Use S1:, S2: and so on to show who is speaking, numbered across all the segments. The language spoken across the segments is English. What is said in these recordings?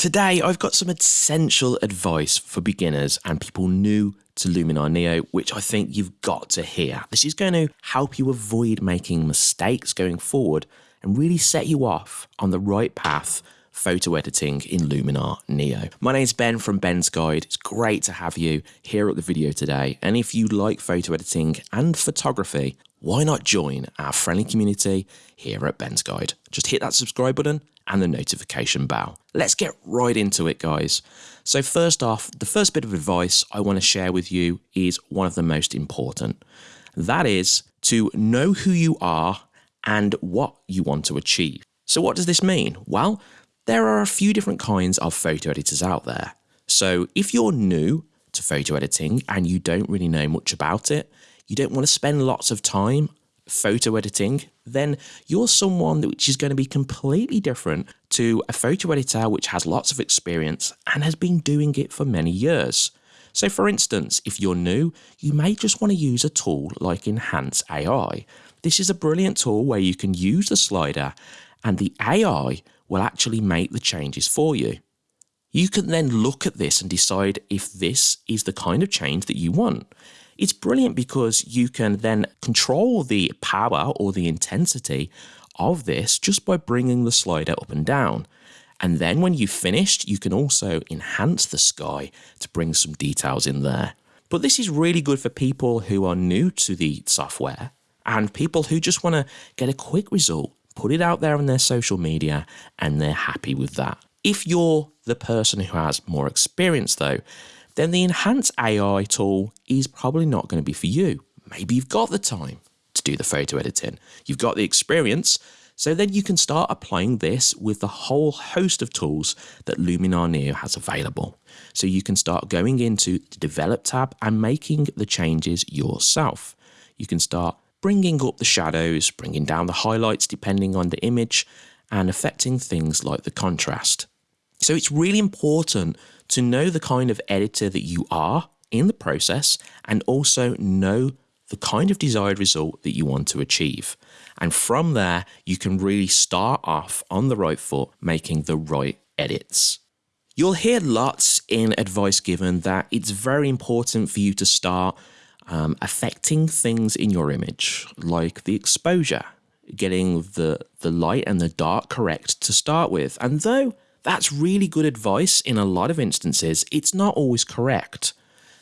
S1: Today, I've got some essential advice for beginners and people new to Luminar Neo, which I think you've got to hear. This is going to help you avoid making mistakes going forward and really set you off on the right path photo editing in Luminar Neo. My name is Ben from Ben's Guide. It's great to have you here at the video today. And if you like photo editing and photography, why not join our friendly community here at Ben's Guide? Just hit that subscribe button and the notification bell. Let's get right into it, guys. So, first off, the first bit of advice I want to share with you is one of the most important. That is to know who you are and what you want to achieve. So, what does this mean? Well, there are a few different kinds of photo editors out there. So if you're new to photo editing and you don't really know much about it, you don't want to spend lots of time photo editing, then you're someone which is going to be completely different to a photo editor which has lots of experience and has been doing it for many years. So for instance, if you're new, you may just want to use a tool like Enhance AI. This is a brilliant tool where you can use the slider and the AI will actually make the changes for you. You can then look at this and decide if this is the kind of change that you want. It's brilliant because you can then control the power or the intensity of this just by bringing the slider up and down. And then when you've finished, you can also enhance the sky to bring some details in there. But this is really good for people who are new to the software and people who just want to get a quick result put it out there on their social media, and they're happy with that. If you're the person who has more experience, though, then the Enhance AI tool is probably not going to be for you. Maybe you've got the time to do the photo editing, you've got the experience, so then you can start applying this with the whole host of tools that Luminar Neo has available. So you can start going into the Develop tab and making the changes yourself. You can start bringing up the shadows, bringing down the highlights depending on the image, and affecting things like the contrast. So it's really important to know the kind of editor that you are in the process and also know the kind of desired result that you want to achieve. And from there, you can really start off on the right foot, making the right edits. You'll hear lots in advice given that it's very important for you to start um, affecting things in your image, like the exposure, getting the, the light and the dark correct to start with. And though that's really good advice in a lot of instances, it's not always correct.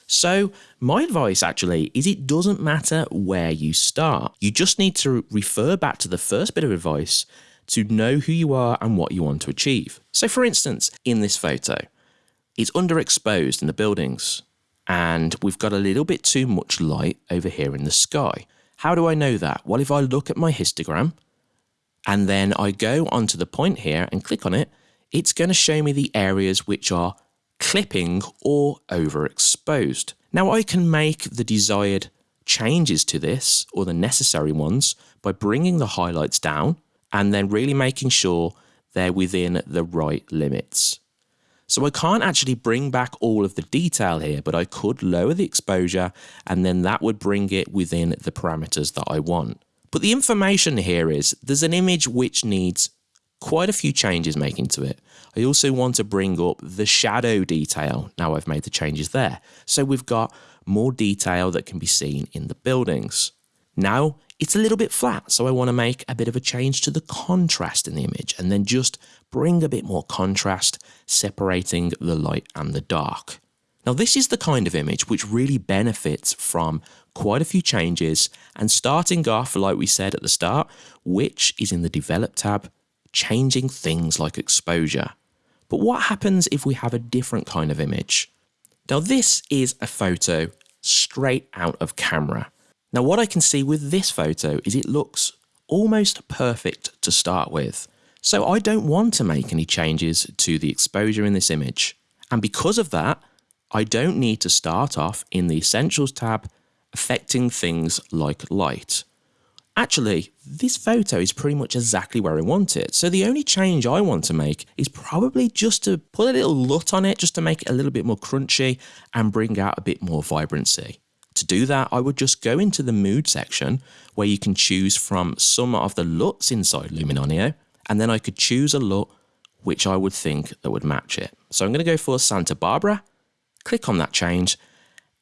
S1: So, my advice actually is it doesn't matter where you start. You just need to refer back to the first bit of advice to know who you are and what you want to achieve. So, for instance, in this photo, it's underexposed in the buildings and we've got a little bit too much light over here in the sky. How do I know that? Well, if I look at my histogram and then I go onto the point here and click on it, it's going to show me the areas which are clipping or overexposed. Now I can make the desired changes to this or the necessary ones by bringing the highlights down and then really making sure they're within the right limits. So I can't actually bring back all of the detail here, but I could lower the exposure and then that would bring it within the parameters that I want. But the information here is there's an image which needs quite a few changes making to it. I also want to bring up the shadow detail now I've made the changes there. So we've got more detail that can be seen in the buildings. Now it's a little bit flat, so I want to make a bit of a change to the contrast in the image and then just bring a bit more contrast, separating the light and the dark. Now this is the kind of image which really benefits from quite a few changes and starting off like we said at the start, which is in the develop tab, changing things like exposure. But what happens if we have a different kind of image? Now this is a photo straight out of camera. Now what I can see with this photo is it looks almost perfect to start with. So I don't want to make any changes to the exposure in this image. And because of that, I don't need to start off in the Essentials tab affecting things like light. Actually, this photo is pretty much exactly where I want it. So the only change I want to make is probably just to put a little LUT on it, just to make it a little bit more crunchy and bring out a bit more vibrancy. To do that, I would just go into the mood section where you can choose from some of the LUTs inside Luminar Neo, and then I could choose a LUT which I would think that would match it. So I'm going to go for Santa Barbara, click on that change,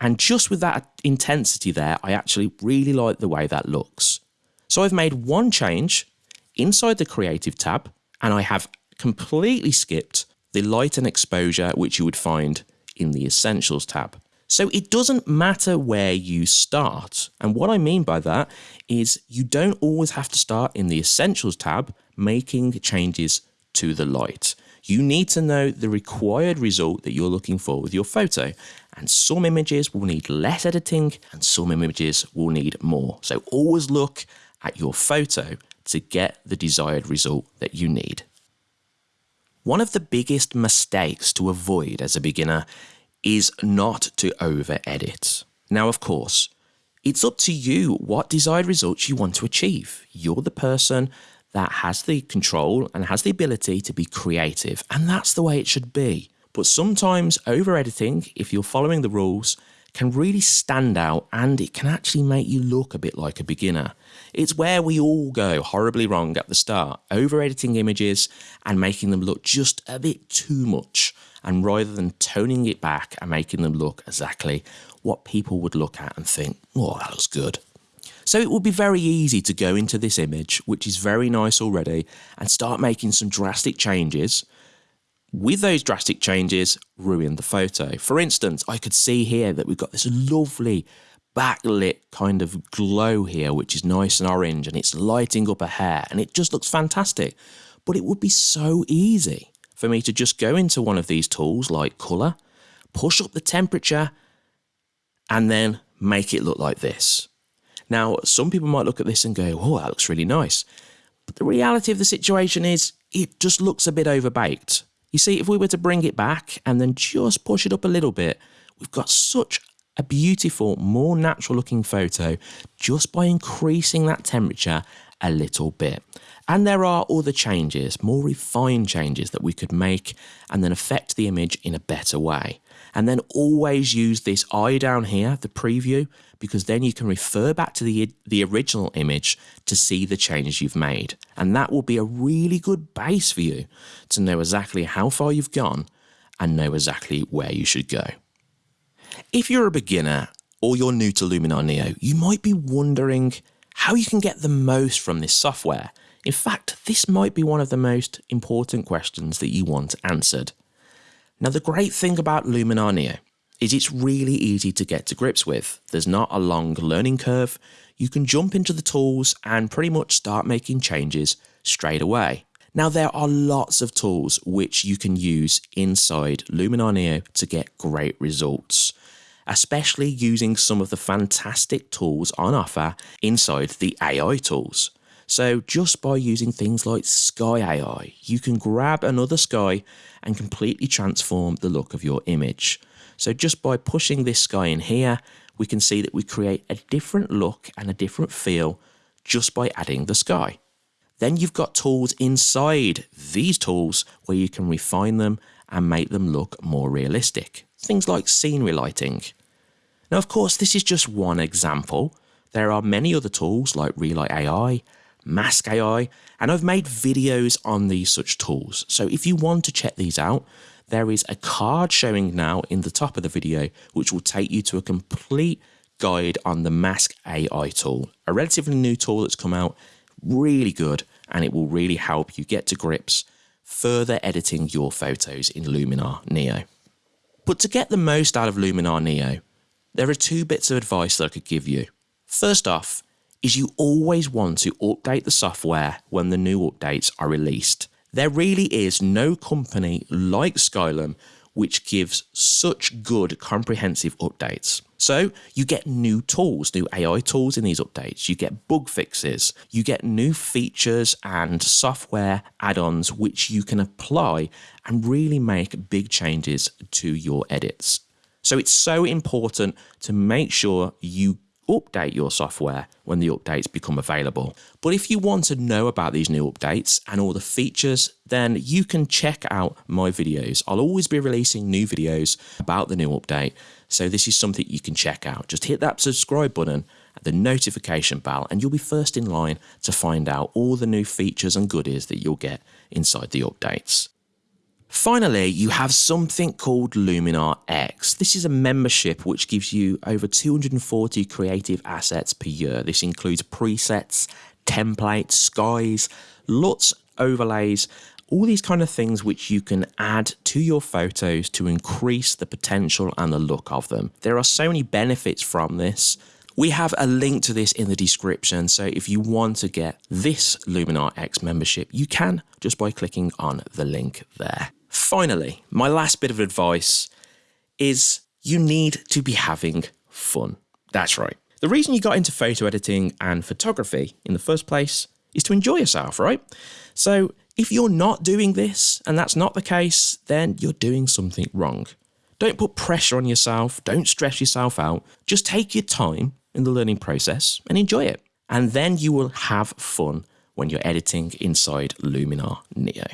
S1: and just with that intensity there, I actually really like the way that looks. So I've made one change inside the Creative tab, and I have completely skipped the light and exposure, which you would find in the Essentials tab. So it doesn't matter where you start. And what I mean by that is you don't always have to start in the Essentials tab making changes to the light. You need to know the required result that you're looking for with your photo. And some images will need less editing and some images will need more. So always look at your photo to get the desired result that you need. One of the biggest mistakes to avoid as a beginner is not to over edit. Now, of course, it's up to you what desired results you want to achieve. You're the person that has the control and has the ability to be creative, and that's the way it should be. But sometimes over editing, if you're following the rules, can really stand out and it can actually make you look a bit like a beginner. It's where we all go horribly wrong at the start, over editing images and making them look just a bit too much. And rather than toning it back and making them look exactly what people would look at and think, oh, that looks good. So it would be very easy to go into this image, which is very nice already, and start making some drastic changes with those drastic changes, ruined the photo. For instance, I could see here that we've got this lovely backlit kind of glow here, which is nice and orange and it's lighting up a hair and it just looks fantastic. But it would be so easy for me to just go into one of these tools like color, push up the temperature and then make it look like this. Now, some people might look at this and go, oh, that looks really nice. But the reality of the situation is it just looks a bit overbaked. You see, if we were to bring it back and then just push it up a little bit, we've got such a beautiful, more natural looking photo just by increasing that temperature a little bit. And there are other changes, more refined changes that we could make and then affect the image in a better way. And then always use this eye down here, the preview, because then you can refer back to the, the original image to see the changes you've made. And that will be a really good base for you to know exactly how far you've gone and know exactly where you should go. If you're a beginner or you're new to Luminar Neo, you might be wondering how you can get the most from this software. In fact, this might be one of the most important questions that you want answered. Now, the great thing about Luminar Neo is it's really easy to get to grips with. There's not a long learning curve. You can jump into the tools and pretty much start making changes straight away. Now, there are lots of tools which you can use inside Luminar Neo to get great results, especially using some of the fantastic tools on offer inside the AI tools. So just by using things like Sky AI, you can grab another sky and completely transform the look of your image. So just by pushing this sky in here, we can see that we create a different look and a different feel just by adding the sky. Then you've got tools inside these tools where you can refine them and make them look more realistic. Things like scenery lighting. Now, of course, this is just one example. There are many other tools like Relight AI, Mask AI, and I've made videos on these such tools. So if you want to check these out, there is a card showing now in the top of the video, which will take you to a complete guide on the Mask AI tool, a relatively new tool that's come out, really good, and it will really help you get to grips further editing your photos in Luminar Neo. But to get the most out of Luminar Neo, there are two bits of advice that I could give you. First off, is you always want to update the software when the new updates are released. There really is no company like Skylum which gives such good comprehensive updates. So you get new tools, new AI tools in these updates, you get bug fixes, you get new features and software add-ons which you can apply and really make big changes to your edits. So it's so important to make sure you update your software when the updates become available. But if you want to know about these new updates and all the features, then you can check out my videos. I'll always be releasing new videos about the new update. So this is something you can check out. Just hit that subscribe button the notification bell and you'll be first in line to find out all the new features and goodies that you'll get inside the updates. Finally, you have something called Luminar X. This is a membership which gives you over 240 creative assets per year. This includes presets, templates, skies, LUTs, overlays, all these kind of things which you can add to your photos to increase the potential and the look of them. There are so many benefits from this. We have a link to this in the description, so if you want to get this Luminar X membership, you can just by clicking on the link there. Finally, my last bit of advice is you need to be having fun. That's right. The reason you got into photo editing and photography in the first place is to enjoy yourself, right? So if you're not doing this and that's not the case, then you're doing something wrong. Don't put pressure on yourself, don't stress yourself out. Just take your time in the learning process and enjoy it. And then you will have fun when you're editing inside Luminar Neo.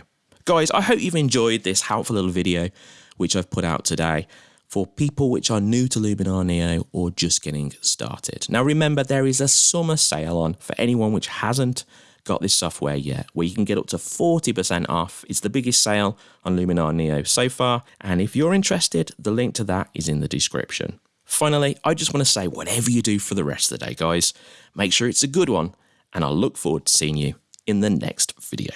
S1: Guys, I hope you've enjoyed this helpful little video which I've put out today for people which are new to Luminar Neo or just getting started. Now remember there is a summer sale on for anyone which hasn't got this software yet, where you can get up to 40% off. It's the biggest sale on Luminar Neo so far, and if you're interested, the link to that is in the description. Finally, I just want to say whatever you do for the rest of the day, guys, make sure it's a good one, and I'll look forward to seeing you in the next video.